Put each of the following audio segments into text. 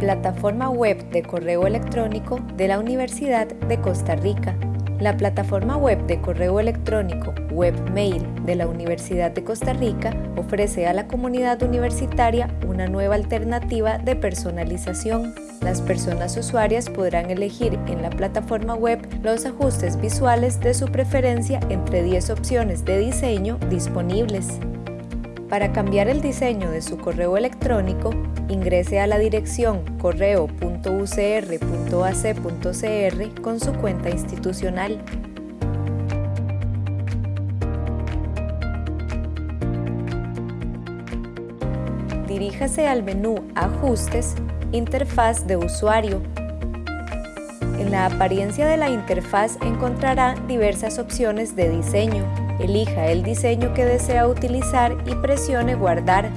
Plataforma web de correo electrónico de la Universidad de Costa Rica. La plataforma web de correo electrónico Webmail de la Universidad de Costa Rica ofrece a la comunidad universitaria una nueva alternativa de personalización. Las personas usuarias podrán elegir en la plataforma web los ajustes visuales de su preferencia entre 10 opciones de diseño disponibles. Para cambiar el diseño de su correo electrónico, ingrese a la dirección correo.ucr.ac.cr con su cuenta institucional. Diríjase al menú Ajustes, Interfaz de usuario. En la apariencia de la interfaz encontrará diversas opciones de diseño. Elija el diseño que desea utilizar y presione Guardar.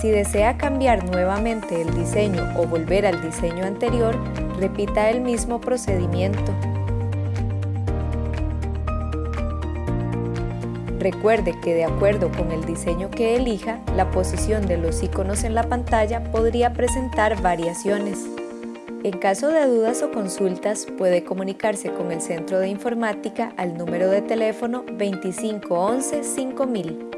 Si desea cambiar nuevamente el diseño o volver al diseño anterior, repita el mismo procedimiento. Recuerde que de acuerdo con el diseño que elija, la posición de los iconos en la pantalla podría presentar variaciones. En caso de dudas o consultas, puede comunicarse con el Centro de Informática al número de teléfono 2511 5000.